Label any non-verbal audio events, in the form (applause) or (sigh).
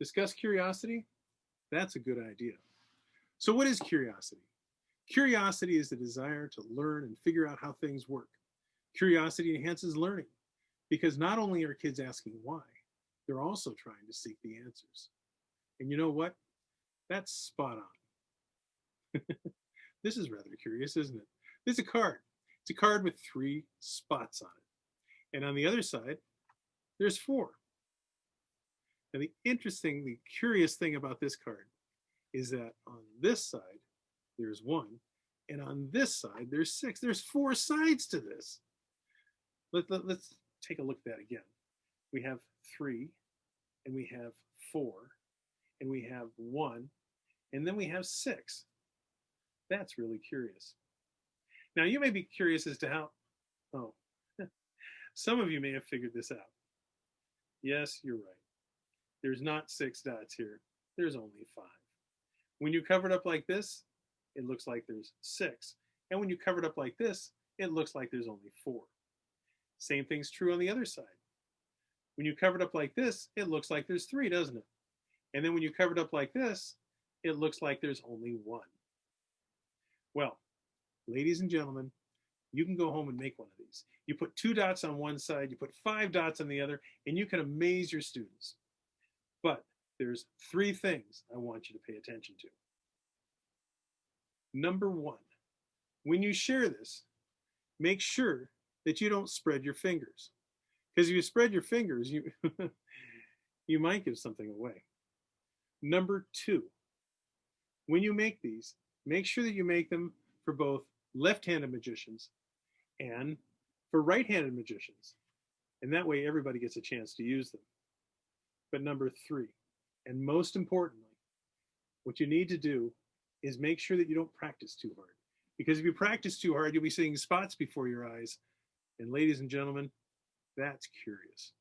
Discuss curiosity? That's a good idea. So what is curiosity? Curiosity is the desire to learn and figure out how things work. Curiosity enhances learning because not only are kids asking why, they're also trying to seek the answers. And you know what? That's spot on. (laughs) this is rather curious, isn't it? This is a card. It's a card with three spots on it. And on the other side, there's four. Now the interesting, the curious thing about this card is that on this side, there's one, and on this side, there's six. There's four sides to this. Let, let, let's take a look at that again. We have three, and we have four, and we have one, and then we have six. That's really curious. Now you may be curious as to how, oh, (laughs) some of you may have figured this out. Yes, you're right. There's not six dots here. There's only five. When you cover it up like this, it looks like there's six. And when you cover it up like this, it looks like there's only four. Same thing's true on the other side. When you cover it up like this, it looks like there's three, doesn't it? And then when you cover it up like this, it looks like there's only one. Well, ladies and gentlemen, you can go home and make one of these. You put two dots on one side, you put five dots on the other, and you can amaze your students. But there's three things I want you to pay attention to. Number one, when you share this, make sure that you don't spread your fingers. Because if you spread your fingers, you, (laughs) you might give something away. Number two, when you make these, make sure that you make them for both left-handed magicians and for right-handed magicians. And that way everybody gets a chance to use them. But number three, and most importantly, what you need to do is make sure that you don't practice too hard. Because if you practice too hard, you'll be seeing spots before your eyes. And ladies and gentlemen, that's curious.